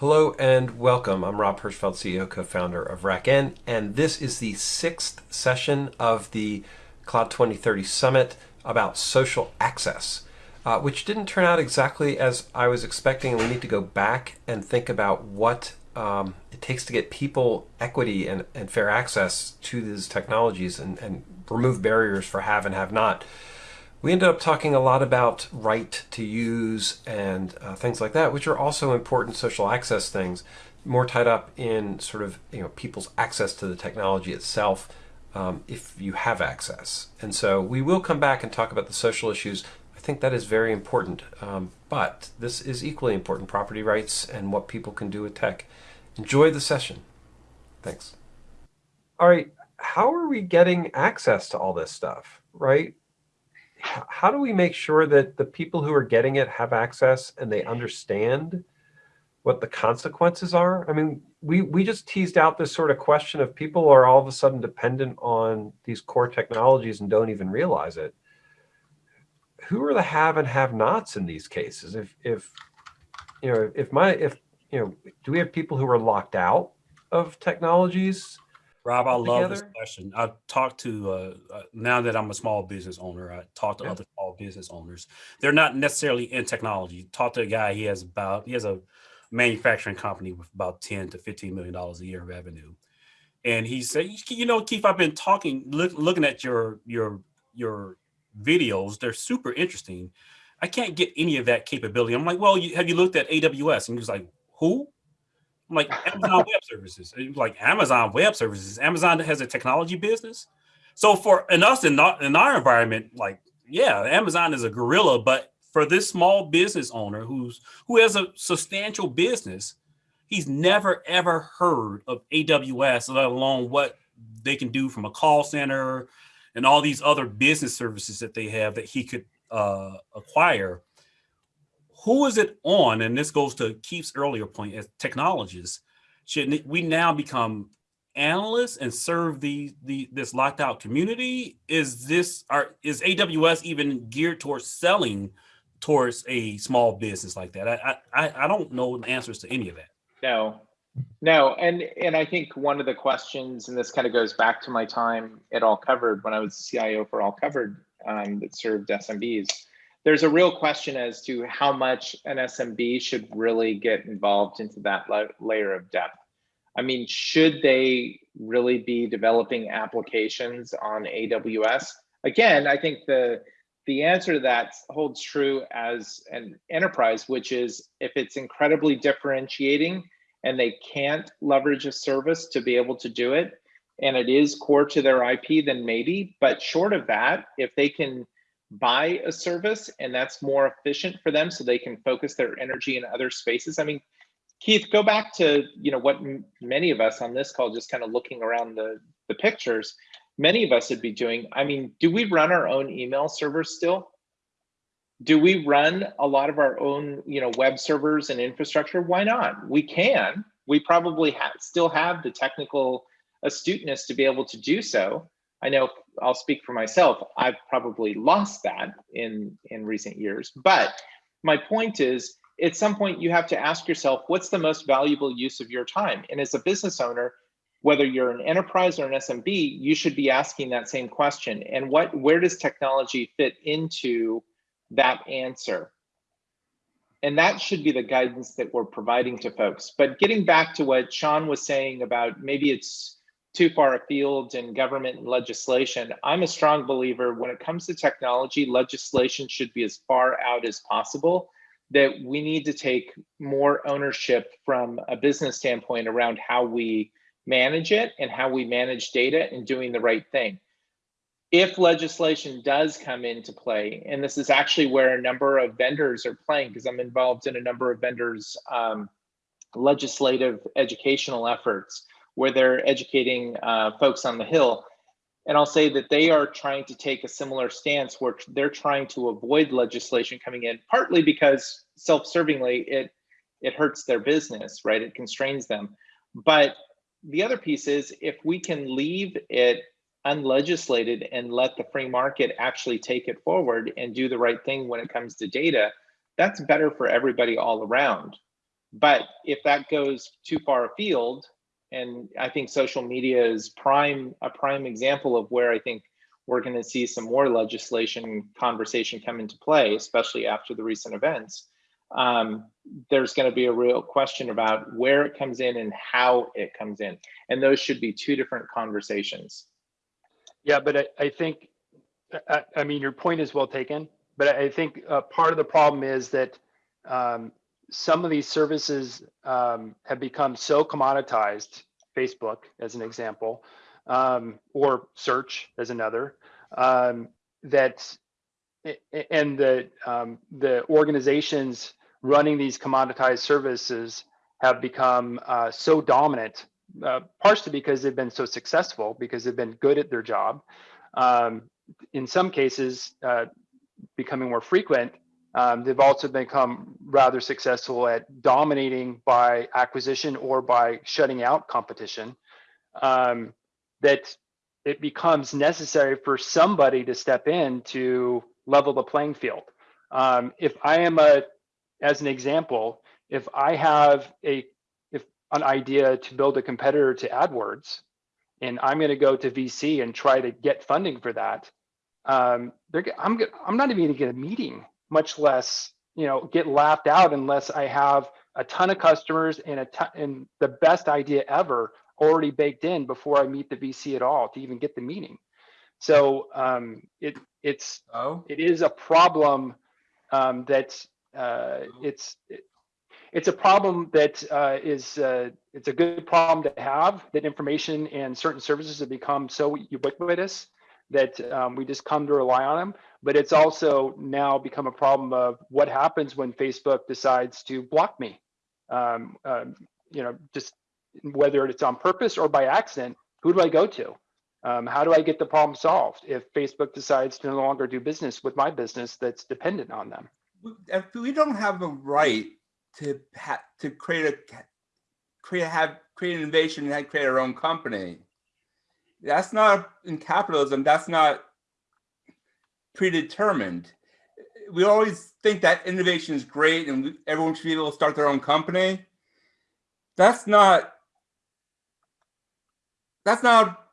Hello and welcome. I'm Rob Hirschfeld, CEO, co-founder of RackN, and this is the sixth session of the Cloud 2030 Summit about social access, uh, which didn't turn out exactly as I was expecting. We need to go back and think about what um, it takes to get people equity and, and fair access to these technologies and, and remove barriers for have and have not. We ended up talking a lot about right to use and uh, things like that, which are also important social access things, more tied up in sort of you know people's access to the technology itself um, if you have access. And so we will come back and talk about the social issues. I think that is very important, um, but this is equally important, property rights and what people can do with tech. Enjoy the session. Thanks. All right, how are we getting access to all this stuff, right? How do we make sure that the people who are getting it have access and they understand what the consequences are? I mean, we, we just teased out this sort of question of people are all of a sudden dependent on these core technologies and don't even realize it. Who are the have and have nots in these cases? If, if, you know, if my, if, you know, do we have people who are locked out of technologies Rob, I love this question. I've talked to, uh, uh, now that I'm a small business owner, I talk to yeah. other small business owners. They're not necessarily in technology. Talk to a guy, he has about, he has a manufacturing company with about 10 to 15 million dollars a year of revenue. And he said, you know, Keith, I've been talking, look, looking at your, your, your videos. They're super interesting. I can't get any of that capability. I'm like, well, you, have you looked at AWS? And he was like, who? Like Amazon Web Services. Like Amazon Web Services. Amazon has a technology business. So for in us in our, in our environment, like yeah, Amazon is a gorilla, but for this small business owner who's who has a substantial business, he's never ever heard of AWS, let alone what they can do from a call center and all these other business services that they have that he could uh, acquire who is it on? And this goes to Keith's earlier point as technologists. Should we now become analysts and serve the, the this locked out community? Is this are is AWS even geared towards selling towards a small business like that? I I I don't know the answers to any of that. No, no, and and I think one of the questions, and this kind of goes back to my time at All Covered when I was CIO for All Covered um, that served SMBs there's a real question as to how much an SMB should really get involved into that layer of depth. I mean, should they really be developing applications on AWS? Again, I think the the answer to that holds true as an enterprise, which is if it's incredibly differentiating and they can't leverage a service to be able to do it, and it is core to their IP, then maybe. But short of that, if they can buy a service and that's more efficient for them so they can focus their energy in other spaces. I mean, Keith, go back to, you know, what many of us on this call, just kind of looking around the, the pictures, many of us would be doing. I mean, do we run our own email servers still? Do we run a lot of our own, you know, web servers and infrastructure? Why not? We can. We probably ha still have the technical astuteness to be able to do so. I know I'll speak for myself. I've probably lost that in in recent years. But my point is, at some point, you have to ask yourself, what's the most valuable use of your time? And as a business owner, whether you're an enterprise or an SMB, you should be asking that same question. And what where does technology fit into that answer? And that should be the guidance that we're providing to folks. But getting back to what Sean was saying about maybe it's too far afield in government and legislation. I'm a strong believer when it comes to technology, legislation should be as far out as possible that we need to take more ownership from a business standpoint around how we manage it and how we manage data and doing the right thing. If legislation does come into play, and this is actually where a number of vendors are playing, because I'm involved in a number of vendors' um, legislative educational efforts, where they're educating uh, folks on the Hill. And I'll say that they are trying to take a similar stance where they're trying to avoid legislation coming in, partly because self-servingly it it hurts their business, right? It constrains them. But the other piece is if we can leave it unlegislated and let the free market actually take it forward and do the right thing when it comes to data, that's better for everybody all around. But if that goes too far afield, and I think social media is prime a prime example of where I think we're going to see some more legislation conversation come into play, especially after the recent events. Um, there's going to be a real question about where it comes in and how it comes in, and those should be two different conversations. Yeah, but I, I think, I, I mean, your point is well taken, but I think uh, part of the problem is that um, some of these services um, have become so commoditized, Facebook as an example, um, or search as another, um, that and the um, the organizations running these commoditized services have become uh, so dominant, uh, partially because they've been so successful, because they've been good at their job. Um, in some cases, uh, becoming more frequent, um, they've also become rather successful at dominating by acquisition or by shutting out competition. Um, that it becomes necessary for somebody to step in to level the playing field. Um, if I am a, as an example, if I have a if an idea to build a competitor to AdWords, and I'm going to go to VC and try to get funding for that, um, I'm I'm not even going to get a meeting much less you know get laughed out unless I have a ton of customers and a ton, and the best idea ever already baked in before I meet the VC at all to even get the meeting. So um, it it's Oh, it is a problem um, that uh, it's it, it's a problem that uh, is uh, it's a good problem to have that information and certain services have become so ubiquitous that um, we just come to rely on them. But it's also now become a problem of what happens when Facebook decides to block me. Um, um, you know, just whether it's on purpose or by accident, who do I go to? Um, how do I get the problem solved if Facebook decides to no longer do business with my business that's dependent on them? we don't have a right to to create a create have create an innovation and create our own company. That's not in capitalism. That's not predetermined. We always think that innovation is great and everyone should be able to start their own company. That's not. That's not.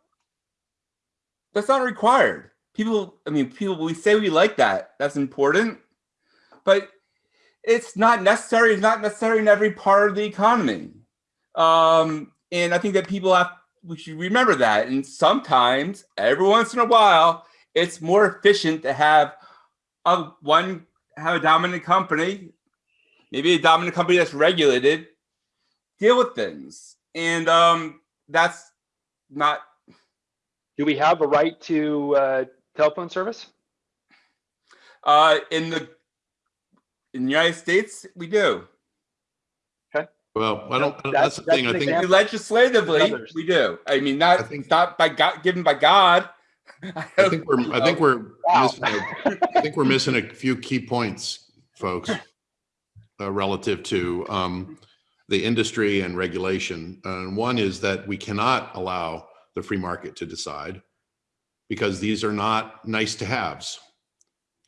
That's not required. People, I mean, people, we say we like that. That's important but it's not necessary. It's not necessary in every part of the economy. Um, and I think that people have, we should remember that. And sometimes, every once in a while, it's more efficient to have a one, have a dominant company, maybe a dominant company that's regulated, deal with things. And um, that's not. Do we have a right to uh, telephone service? Uh, in the in the United States, we do. Okay. Well, I don't, That's- that's the that's thing, I think. Legislatively, we do. I mean, not I think- not by God, given by God. I think we're, I think we're, Wow. missing a- I think we're missing a few key points, folks, uh, relative to um, the industry and regulation. And one is that we cannot allow the free market to decide because these are not nice to haves.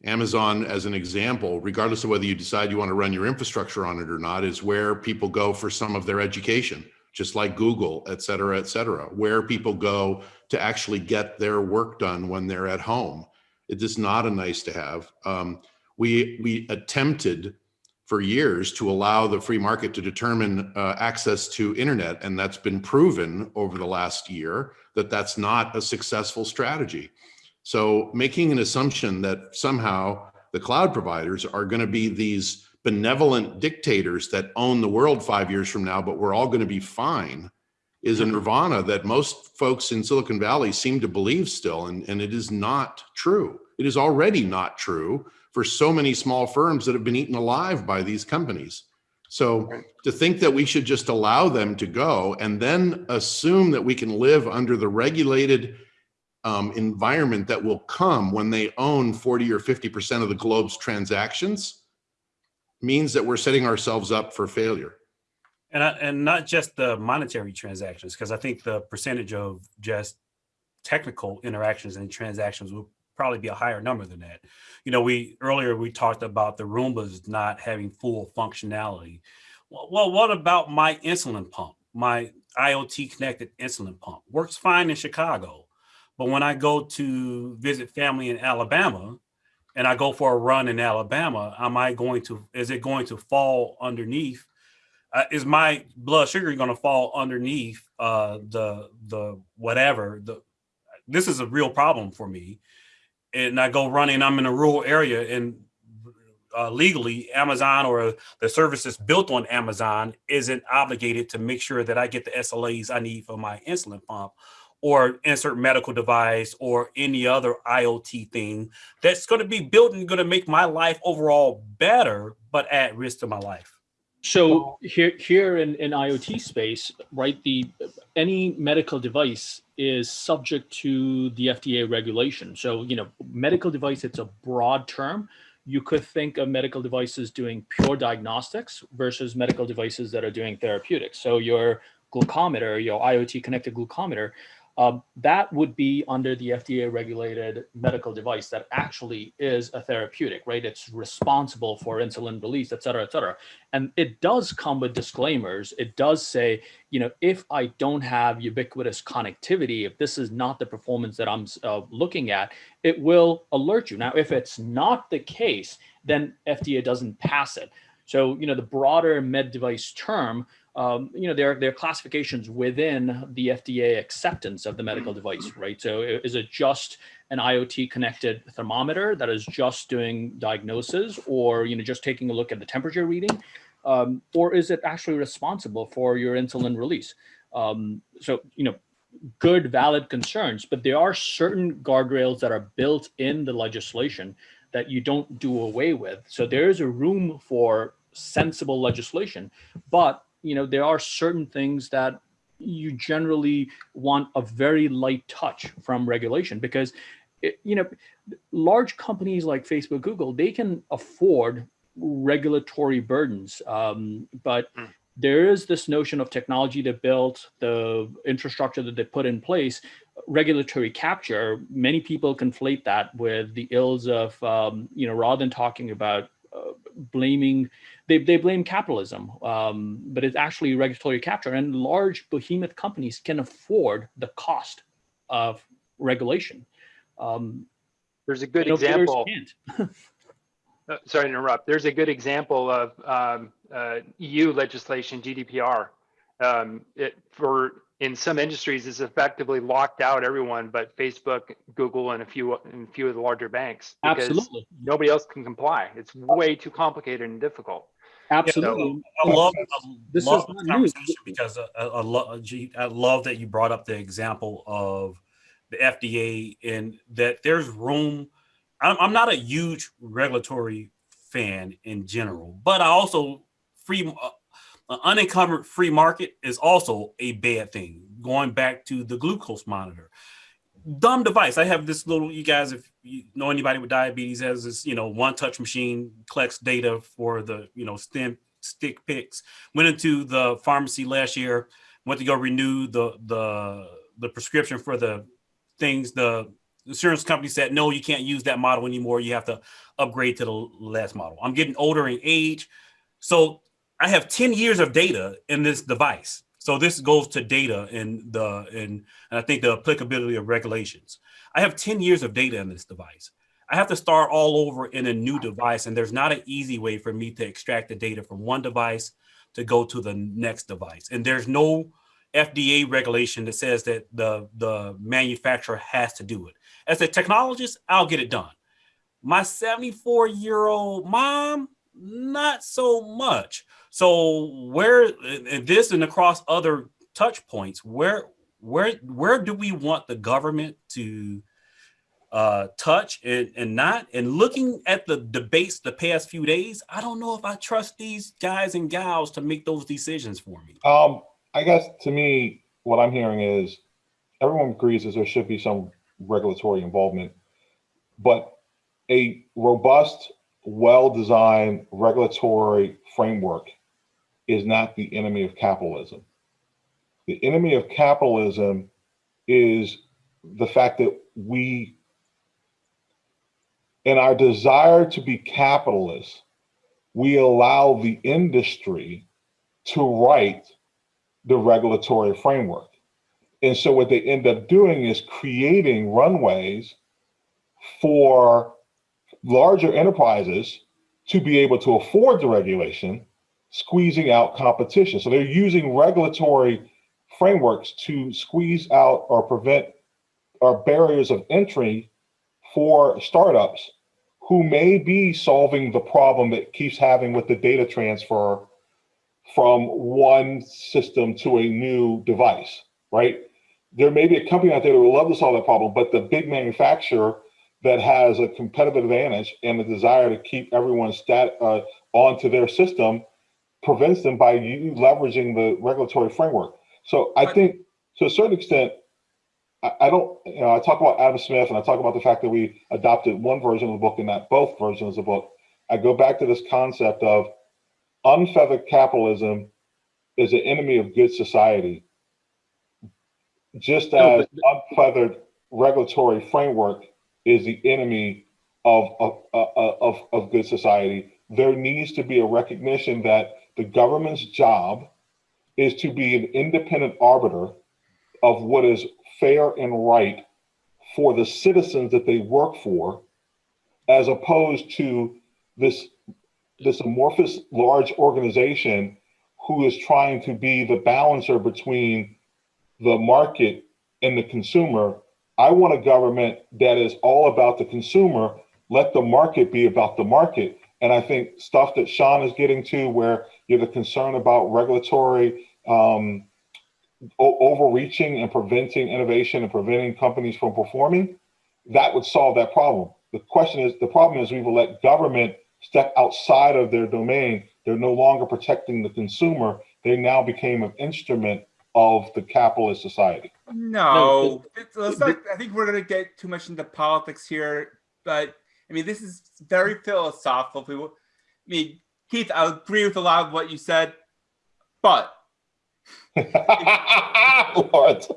Amazon, as an example, regardless of whether you decide you want to run your infrastructure on it or not, is where people go for some of their education, just like Google, et cetera, et cetera, where people go to actually get their work done when they're at home. It is not a nice to have. Um, we, we attempted for years to allow the free market to determine uh, access to internet, and that's been proven over the last year that that's not a successful strategy. So making an assumption that somehow the cloud providers are going to be these benevolent dictators that own the world five years from now, but we're all going to be fine is a nirvana that most folks in Silicon Valley seem to believe still. And, and it is not true. It is already not true for so many small firms that have been eaten alive by these companies. So to think that we should just allow them to go and then assume that we can live under the regulated um, environment that will come when they own 40 or 50% of the globe's transactions means that we're setting ourselves up for failure. And I, and not just the monetary transactions, because I think the percentage of just technical interactions and transactions will probably be a higher number than that. You know, we earlier we talked about the Roombas not having full functionality. Well, well, what about my insulin pump? My IoT connected insulin pump works fine in Chicago. But when I go to visit family in Alabama and I go for a run in Alabama, am I going to, is it going to fall underneath? Uh, is my blood sugar going to fall underneath uh, the, the whatever, the, this is a real problem for me. And I go running, I'm in a rural area and uh, legally Amazon or the services built on Amazon isn't obligated to make sure that I get the SLAs I need for my insulin pump or insert medical device or any other IoT thing that's going to be built and going to make my life overall better, but at risk to my life. So here, here in, in IoT space, right, the any medical device is subject to the FDA regulation. So, you know, medical device, it's a broad term. You could think of medical devices doing pure diagnostics versus medical devices that are doing therapeutics. So your glucometer, your IoT connected glucometer, um, that would be under the FDA regulated medical device that actually is a therapeutic, right? It's responsible for insulin release, et cetera, et cetera. And it does come with disclaimers. It does say, you know, if I don't have ubiquitous connectivity, if this is not the performance that I'm uh, looking at, it will alert you. Now, if it's not the case, then FDA doesn't pass it. So, you know, the broader med device term um, you know, there, there are classifications within the FDA acceptance of the medical device, right? So is it just an IoT connected thermometer that is just doing diagnosis or, you know, just taking a look at the temperature reading? Um, or is it actually responsible for your insulin release? Um, so, you know, good, valid concerns, but there are certain guardrails that are built in the legislation that you don't do away with. So there is a room for sensible legislation, but you know, there are certain things that you generally want a very light touch from regulation because, it, you know, large companies like Facebook, Google, they can afford regulatory burdens. Um, but mm. there is this notion of technology they built, the infrastructure that they put in place, regulatory capture. Many people conflate that with the ills of, um, you know, rather than talking about uh, blaming they, they blame capitalism, um, but it's actually regulatory capture. And large behemoth companies can afford the cost of regulation. Um, There's a good example. uh, sorry to interrupt. There's a good example of um, uh, EU legislation, GDPR. Um, it, for in some industries, it's effectively locked out everyone but Facebook, Google, and a few and a few of the larger banks. Absolutely. Nobody else can comply. It's way too complicated and difficult. Absolutely. I love, I this love is the conversation because I, I, love, I love that you brought up the example of the FDA and that there's room. I'm, I'm not a huge regulatory fan in general, but I also free uh, unencumbered free market is also a bad thing. Going back to the glucose monitor, dumb device. I have this little, you guys, if you know anybody with diabetes has this, you know, one touch machine collects data for the, you know, stem stick picks. Went into the pharmacy last year, went to go renew the, the, the prescription for the things. The insurance company said, no, you can't use that model anymore. You have to upgrade to the last model. I'm getting older in age. So I have 10 years of data in this device so this goes to data and the and, I think the applicability of regulations. I have 10 years of data in this device. I have to start all over in a new device and there's not an easy way for me to extract the data from one device to go to the next device. And there's no FDA regulation that says that the, the manufacturer has to do it. As a technologist, I'll get it done. My 74 year old mom, not so much. So where this and across other touch points, where where where do we want the government to uh, touch and, and not? And looking at the debates the past few days, I don't know if I trust these guys and gals to make those decisions for me. Um, I guess to me, what I'm hearing is everyone agrees that there should be some regulatory involvement, but a robust well-designed regulatory framework is not the enemy of capitalism. The enemy of capitalism is the fact that we, in our desire to be capitalists, we allow the industry to write the regulatory framework. And so what they end up doing is creating runways for larger enterprises to be able to afford the regulation, squeezing out competition. So they're using regulatory frameworks to squeeze out or prevent or barriers of entry for startups who may be solving the problem that keeps having with the data transfer from one system to a new device, right? There may be a company out there that would love to solve that problem, but the big manufacturer that has a competitive advantage and a desire to keep everyone stat uh, onto their system prevents them by you leveraging the regulatory framework. So I think to a certain extent, I, I don't, you know, I talk about Adam Smith and I talk about the fact that we adopted one version of the book and not both versions of the book. I go back to this concept of unfeathered capitalism is an enemy of good society, just No, as unfeathered regulatory framework is the enemy of, of, of, of, good society. There needs to be a recognition that the government's job is to be an independent arbiter of what is fair and right for the citizens that they work for, as opposed to this this amorphous large organization who is trying to be the balancer between the market and the consumer. I want a government that is all about the consumer. Let the market be about the market. And I think stuff that Sean is getting to, where you have a concern about regulatory um, overreaching and preventing innovation and preventing companies from performing, that would solve that problem. The question is, the problem is we will let government step outside of their domain. They're no longer protecting the consumer. They now became an instrument of the capitalist society. No, let's not, I think we're going to get too much into politics here, but I mean, this is very philosophical. I mean, Keith, I agree with a lot of what you said, but what?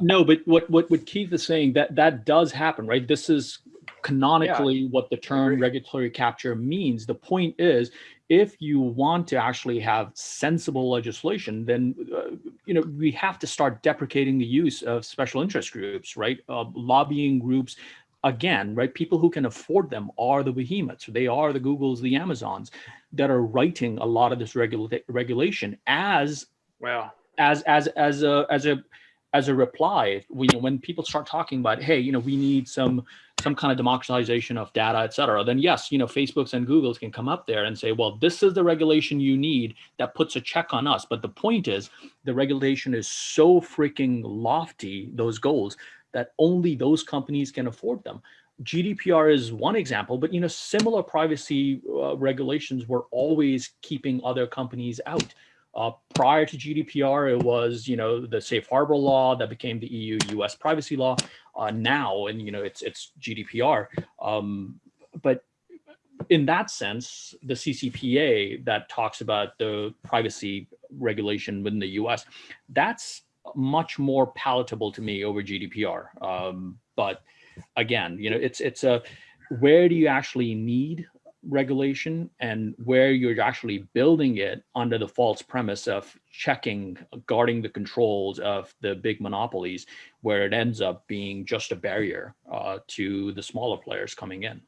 No, but what, what, what Keith is saying, that, that does happen, right? This is canonically what the term regulatory capture means. The point is, if you want to actually have sensible legislation, then uh, you know we have to start deprecating the use of special interest groups, right? Uh, lobbying groups, again, right? People who can afford them are the behemoths. They are the Googles, the Amazons that are writing a lot of this regula regulation as well as as as a as a as a reply when when people start talking about hey you know we need some some kind of democratization of data et cetera then yes you know facebooks and googles can come up there and say well this is the regulation you need that puts a check on us but the point is the regulation is so freaking lofty those goals that only those companies can afford them GDPR is one example, but you know, similar privacy uh, regulations were always keeping other companies out. Uh, prior to GDPR, it was you know the safe harbor law that became the EU US privacy law. Uh, now, and you know it's it's GDPR. Um, but in that sense, the CCPA that talks about the privacy regulation within the US, that's much more palatable to me over GDPR. Um, but again, you know, it's it's a where do you actually need regulation and where you're actually building it under the false premise of checking, guarding the controls of the big monopolies, where it ends up being just a barrier uh, to the smaller players coming in.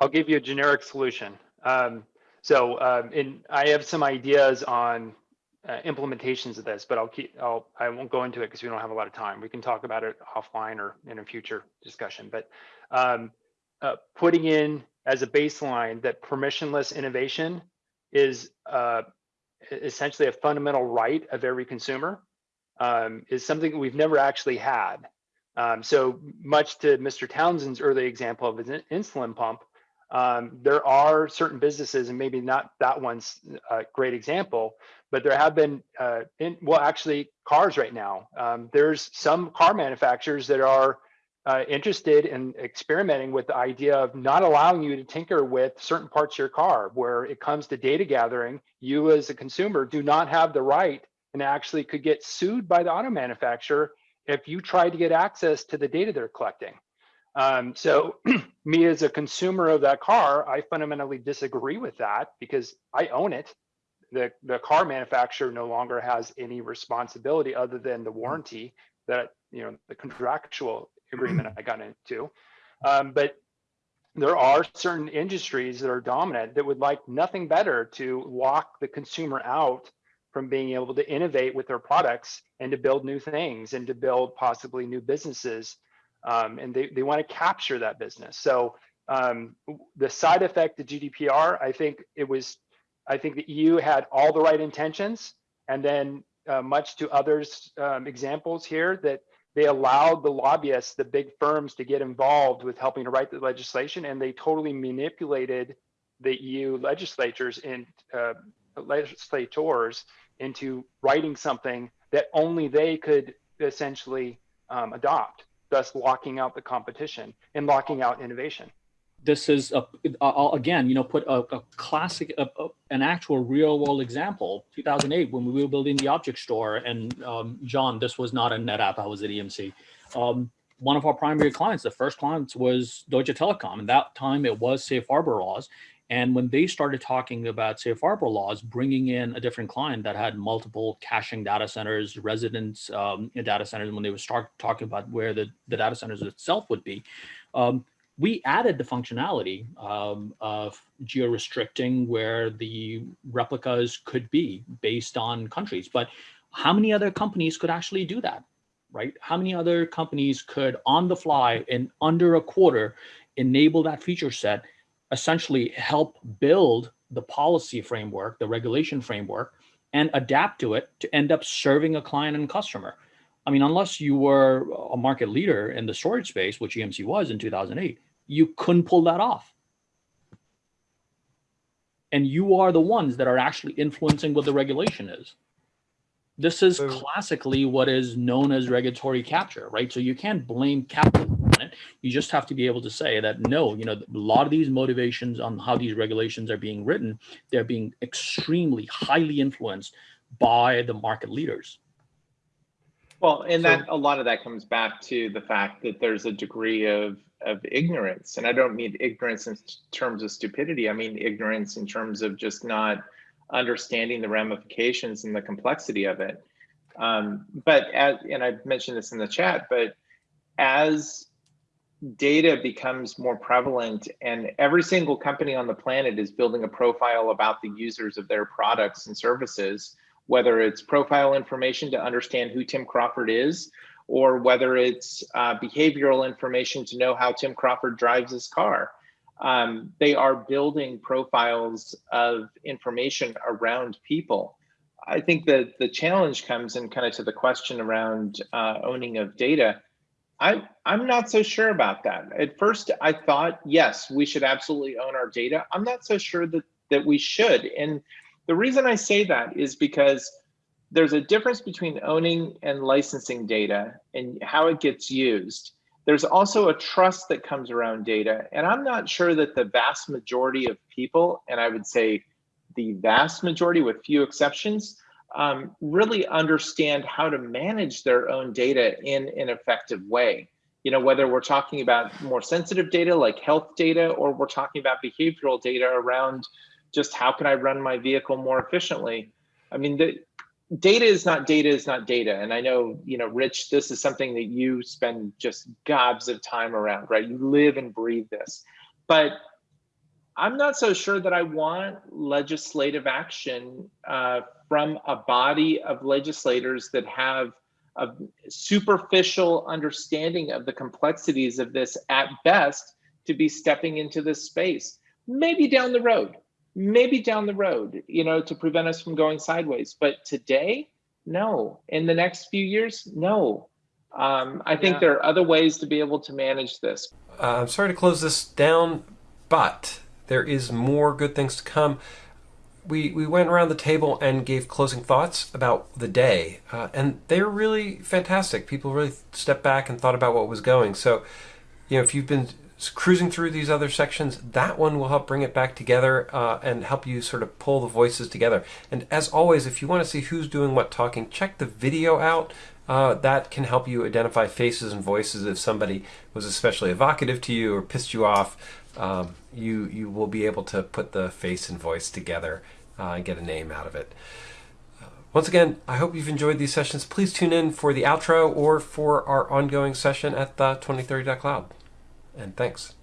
I'll give you a generic solution. Um, so, um, in, I have some ideas on uh, implementations of this, but I'll keep, I'll, I won't go into it because we don't have a lot of time. We can talk about it offline or in a future discussion, but um, uh, putting in as a baseline that permissionless innovation is uh, essentially a fundamental right of every consumer um, is something we've never actually had. Um, so much to Mr. Townsend's early example of an insulin pump, um, there are certain businesses, and maybe not that one's a great example, but there have been, uh, in, well, actually cars right now. Um, there's some car manufacturers that are uh, interested in experimenting with the idea of not allowing you to tinker with certain parts of your car where it comes to data gathering you as a consumer do not have the right and actually could get sued by the auto manufacturer if you try to get access to the data they're collecting. Um, so me as a consumer of that car i fundamentally disagree with that because i own it. The, the car manufacturer no longer has any responsibility other than the warranty that, you know, the contractual agreement I got into. Um, but there are certain industries that are dominant that would like nothing better to lock the consumer out from being able to innovate with their products and to build new things and to build possibly new businesses. Um, and they, they want to capture that business. So um, the side effect of GDPR, I think it was, I think the EU had all the right intentions, and then uh, much to others' um, examples here that they allowed the lobbyists, the big firms, to get involved with helping to write the legislation, and they totally manipulated the EU legislatures and uh, legislators into writing something that only they could essentially um, adopt, thus locking out the competition and locking out innovation this is a, I'll again, you know, put a, a classic, a, a, an actual real world example. 2008, when we were building the object store, and um, John, this was not a NetApp. I was at EMC. Um, one of our primary clients, the first clients was Deutsche Telekom. And that time it was safe harbor laws. And when they started talking about safe harbor laws, bringing in a different client that had multiple caching data centers, residence um, data centers, when they would start talking about where the, the data centers itself would be, um, we added the functionality um, of geo-restricting where the replicas could be based on countries. But how many other companies could actually do that, right? How many other companies could on the fly in under a quarter enable that feature set, essentially help build the policy framework, the regulation framework, and adapt to it to end up serving a client and customer. I mean, unless you were a market leader in the storage space, which EMC was in 2008, you couldn't pull that off. And you are the ones that are actually influencing what the regulation is. This is classically what is known as regulatory capture, right? So you can't blame capitalism on it. You just have to be able to say that no, you know, a lot of these motivations on how these regulations are being written, they're being extremely highly influenced by the market leaders. Well, and so, that a lot of that comes back to the fact that there's a degree of of ignorance, and I don't mean ignorance in terms of stupidity. I mean ignorance in terms of just not understanding the ramifications and the complexity of it. Um, but as, and I've mentioned this in the chat, but as data becomes more prevalent and every single company on the planet is building a profile about the users of their products and services, whether it's profile information to understand who Tim Crawford is, or whether it's uh, behavioral information to know how Tim Crawford drives his car. Um, they are building profiles of information around people. I think that the challenge comes in kind of to the question around uh, owning of data. I, I'm not so sure about that. At first, I thought, yes, we should absolutely own our data. I'm not so sure that, that we should. And the reason I say that is because there's a difference between owning and licensing data and how it gets used. There's also a trust that comes around data. And I'm not sure that the vast majority of people, and I would say the vast majority with few exceptions, um, really understand how to manage their own data in an effective way. You know, whether we're talking about more sensitive data like health data, or we're talking about behavioral data around just how can I run my vehicle more efficiently? I mean, the data is not data is not data. And I know, you know, Rich, this is something that you spend just gobs of time around, right? You live and breathe this. But I'm not so sure that I want legislative action uh, from a body of legislators that have a superficial understanding of the complexities of this at best to be stepping into this space. Maybe down the road, maybe down the road, you know, to prevent us from going sideways. But today, no. In the next few years, no. Um, I think yeah. there are other ways to be able to manage this. Uh, I'm sorry to close this down, but there is more good things to come. We, we went around the table and gave closing thoughts about the day, uh, and they were really fantastic. People really stepped back and thought about what was going. So, you know, if you've been cruising through these other sections, that one will help bring it back together uh, and help you sort of pull the voices together. And as always, if you want to see who's doing what talking, check the video out. Uh, that can help you identify faces and voices if somebody was especially evocative to you or pissed you off. Um, you you will be able to put the face and voice together uh, and get a name out of it. Uh, once again, I hope you've enjoyed these sessions. Please tune in for the outro or for our ongoing session at the 2030.cloud. And thanks.